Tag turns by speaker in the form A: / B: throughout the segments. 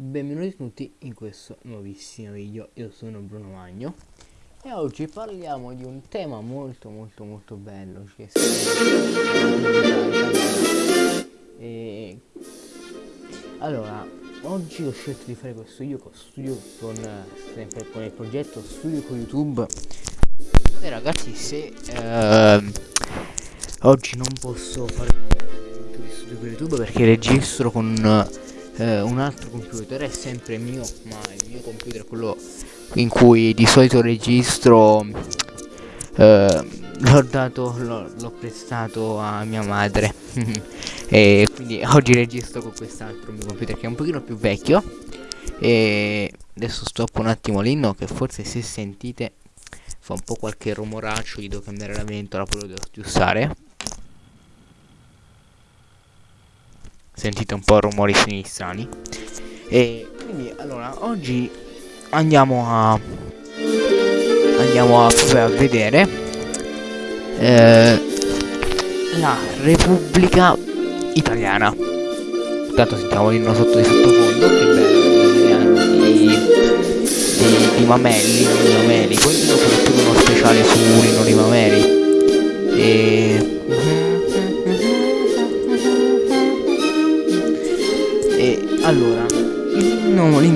A: benvenuti tutti in questo nuovissimo video, io sono Bruno Magno e oggi parliamo di un tema molto molto molto bello che e... Allora, oggi ho scelto di fare questo video con studio con, sempre con il progetto Studio con YouTube. E ragazzi se eh, oggi non posso fare di studio con YouTube perché registro con eh, un altro computer è sempre mio ma il mio computer è quello in cui di solito registro eh, l'ho dato l'ho prestato a mia madre. E quindi oggi registro con quest'altro mio computer che è un pochino più vecchio. E adesso stoppo un attimo l'inno che forse se sentite fa un po' qualche rumoraccio gli devo cambiare la ventola poi devo aggiustare sentite un po' rumori sinistrani e quindi allora oggi andiamo a andiamo a, a vedere eh, la Repubblica Italiana. Intanto sentiamo l'inno sotto di sottofondo che bello di, di, di Mamelli di Mameli poi soprattutto uno speciale su Rino di Mameli e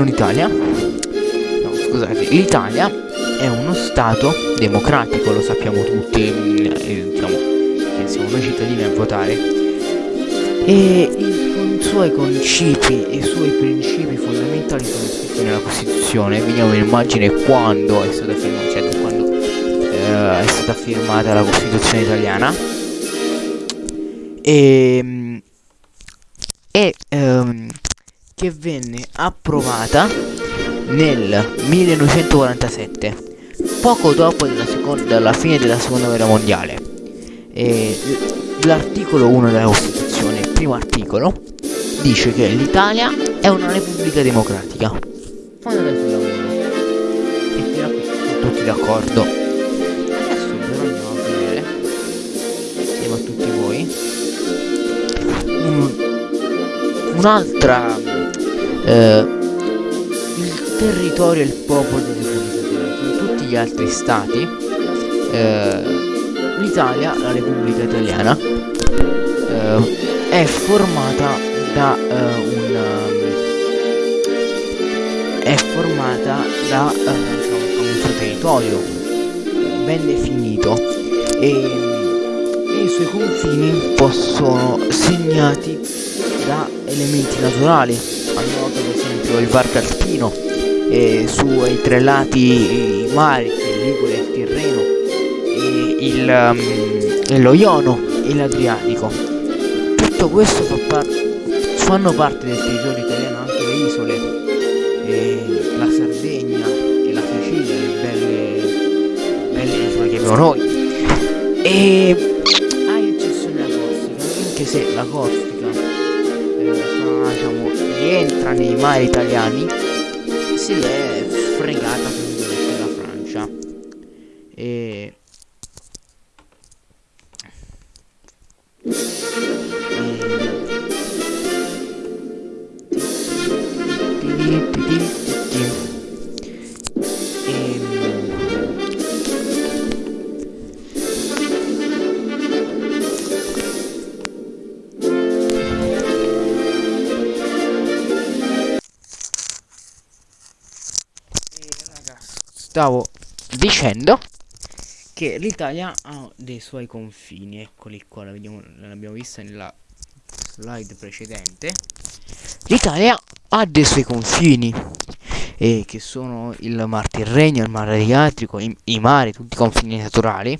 A: l'inno d'Italia no scusate l'Italia è uno stato democratico lo sappiamo tutti diciamo che siamo noi cittadini a votare. E i suoi principi e i suoi principi fondamentali sono scritti nella Costituzione. Veniamo in immagine quando è stata firmata cioè quando eh, è stata firmata la Costituzione italiana. E e ehm, che venne approvata nel 1947, poco dopo della fine della seconda guerra mondiale. L'articolo 1 della Costituzione, primo articolo, dice che l'Italia è una repubblica democratica. Fondata sul lavoro. E fino a qui sono tutti d'accordo. Adesso però andiamo a vedere, insieme a tutti voi, un'altra eh, il territorio e il popolo delle Repubblica come tutti gli altri stati eh, l'Italia, la Repubblica Italiana eh, è formata da eh, un è formata da diciamo, un suo territorio ben definito e i suoi confini possono segnati da elementi naturali esempio il Varco Alpino e sui tre lati i mari, il Ligure, il Tirreno e il, um, lo Iono e l'Adriatico. Tutto questo fa par fanno parte del territorio italiano anche le isole, la Sardegna e la Sicilia, le belle, belle isole che abbiamo noi. E a eccezione della Corsica, anche se la Corsica diciamo rientra nei mari italiani. Si è fregata stavo dicendo che l'Italia ha dei suoi confini, eccoli qua, l'abbiamo vista nella slide precedente. L'Italia ha dei suoi confini, eh, che sono il Mar Tirreno, il Mar Adriatico, i, i mari, tutti i confini naturali,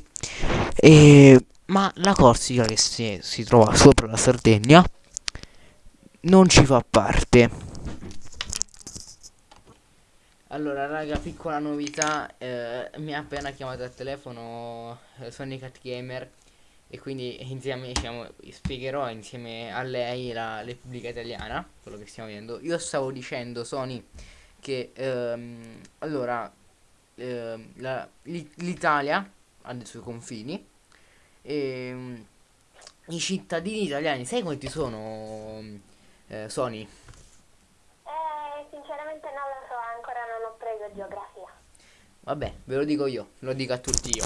A: eh, ma la Corsica che si, si trova sopra la Sardegna non ci fa parte allora raga piccola novità eh, Mi ha appena chiamato al telefono eh, Sonic Gamer E quindi insieme diciamo Spiegherò insieme a lei la Repubblica Italiana Quello che stiamo vedendo Io stavo dicendo Sony Che ehm, allora ehm, L'Italia ha dei suoi confini E ehm, i cittadini italiani Sai quanti sono eh, Sony?
B: Eh sì geografia.
A: Vabbè, ve lo dico io, lo dico a tutti io.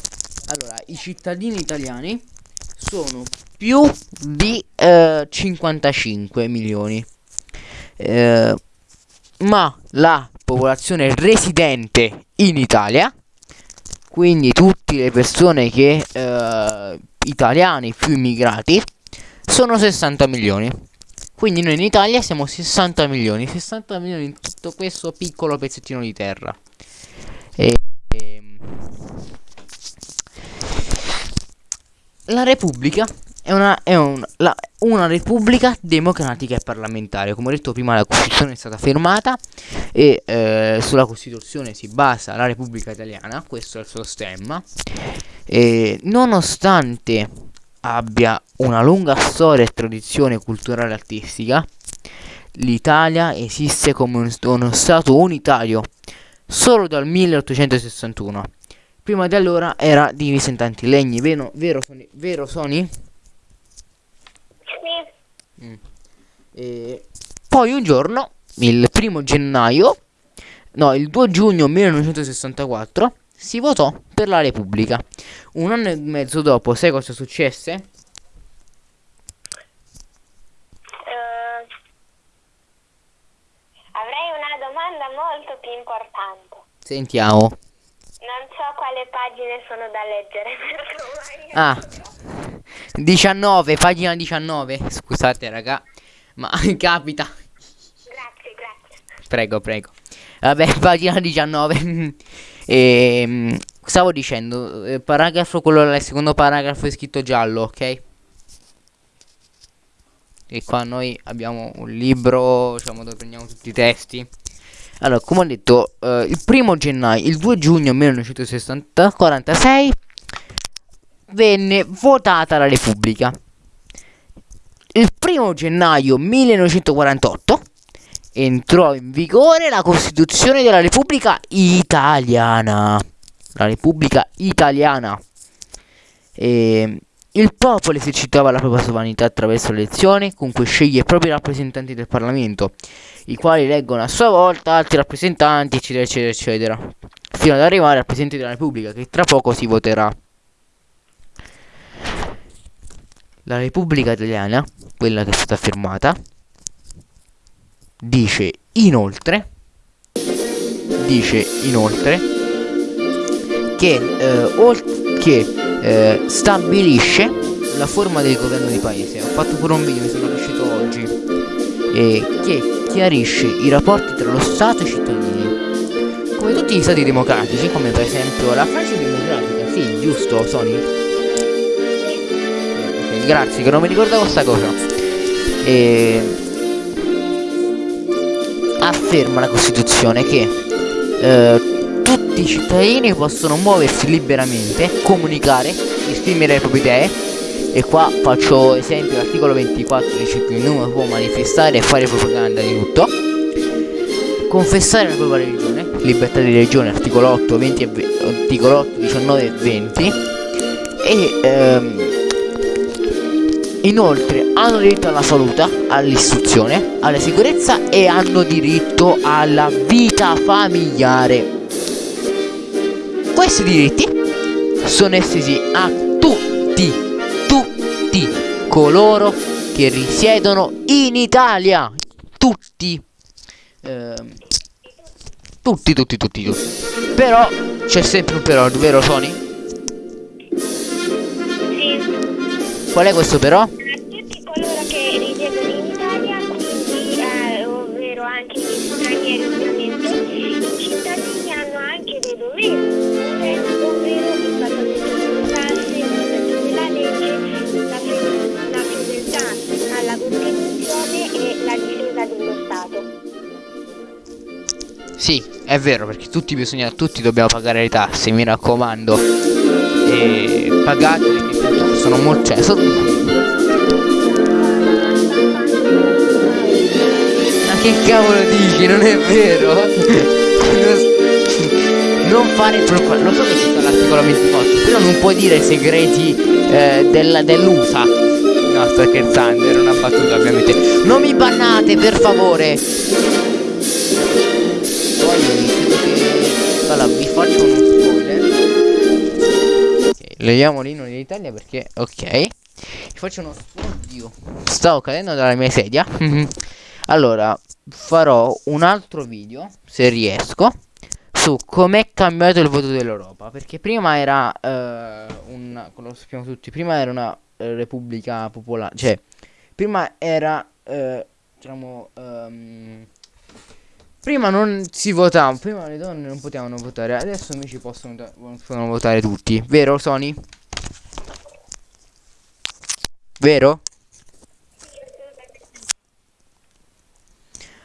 A: Allora, i cittadini italiani sono più di eh, 55 milioni. Eh, ma la popolazione residente in Italia, quindi tutte le persone che eh, italiani più immigrati, sono 60 milioni. Quindi noi in Italia siamo 60 milioni, 60 milioni in tutto questo piccolo pezzettino di terra. E, e, la Repubblica è, una, è un, la, una Repubblica democratica e parlamentare. Come ho detto prima, la Costituzione è stata fermata e eh, sulla Costituzione si basa la Repubblica Italiana. Questo è il suo stemma. E nonostante abbia una lunga storia e tradizione culturale e artistica, l'Italia esiste come un, uno Stato unitario solo dal 1861. Prima di allora era divisa in tanti legni, vero, vero, Sony? Vero Sony?
B: Sì.
A: Mm. E poi un giorno, il primo gennaio, no, il 2 giugno 1964, si votò per la Repubblica. Un anno e mezzo dopo, sai cosa successe?
B: Eh, avrei una domanda molto più importante.
A: Sentiamo.
B: Non so quale pagine sono da leggere.
A: Ah, 19, pagina 19. Scusate, raga, ma capita.
B: Grazie, grazie.
A: Prego, prego. Vabbè, pagina 19. e, stavo dicendo, eh, paragrafo, quello il secondo paragrafo è scritto giallo, ok? E qua noi abbiamo un libro, diciamo, dove prendiamo tutti i testi. Allora, come ho detto, eh, il primo gennaio, il 2 giugno 1946 venne votata la Repubblica. Il primo gennaio 1948 entrò in vigore la Costituzione della Repubblica Italiana. La Repubblica Italiana. E il popolo esercitava la propria sovranità attraverso le elezioni, con cui sceglie i propri rappresentanti del Parlamento, i quali eleggono a sua volta altri rappresentanti, eccetera, eccetera, eccetera, fino ad arrivare al Presidente della Repubblica, che tra poco si voterà. La Repubblica Italiana, quella che è stata firmata, dice inoltre, dice inoltre che, eh, oltre, che eh, stabilisce la forma del governo di paese. Ho fatto pure un video, mi sono riuscito oggi, eh, che chiarisce i rapporti tra lo Stato e i cittadini. Come tutti gli stati democratici, come per esempio la Francia democratica, sì, giusto, Sony? Ok, grazie, che non mi ricordavo sta cosa. E afferma la Costituzione che eh, tutti i cittadini possono muoversi liberamente, comunicare, esprimere le proprie idee. E qua faccio esempio l'articolo 24 dice che ognuno può manifestare e fare propaganda di tutto. Confessare la propria religione, libertà di religione, articolo 8, 20 e 20, articolo 8, 19 e 20. E ehm, inoltre hanno diritto alla salute, all'istruzione, alla sicurezza e hanno diritto alla vita familiare. Questi diritti sono estesi a tutti, tutti coloro che risiedono in Italia. Tutti. Eh, tutti, tutti, tutti, tutti. Però c'è sempre un però, vero Sony?
B: Sì.
A: Qual è questo però? È vero, perché tutti bisogna, tutti dobbiamo pagare le tasse, mi raccomando. E pagate perché sono molto. Cioè, sono... Ma che cavolo dici? Non è vero? non fare proprio. Lo so che ci sta l'articolo 24, però non puoi dire segreti eh, dell'USA. No, sto scherzando, era una battuta ovviamente. Non mi bannate, per favore! Poi credo che allora vi faccio uno spoiler. Ok leviamo l'inno d'Italia perché ok. Vi faccio uno oddio stavo cadendo dalla mia sedia. Allora farò un altro video se riesco su com'è cambiato il voto dell'Europa. Perché prima era uh, un lo sappiamo tutti prima era una uh, repubblica popolare cioè prima era uh, diciamo um, Prima non si votava, prima le donne non potevano votare, adesso invece possono, possono votare tutti. Vero Sony? Vero?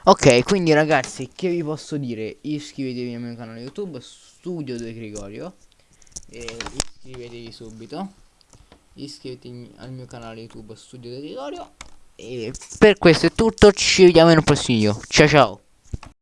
A: Ok, quindi ragazzi, che vi posso dire? Iscrivetevi al mio canale YouTube, Studio De Gregorio. E iscrivetevi subito. Iscrivetevi al mio canale YouTube, Studio De Gregorio. E per questo è tutto, ci vediamo un prossimo video. Ciao ciao!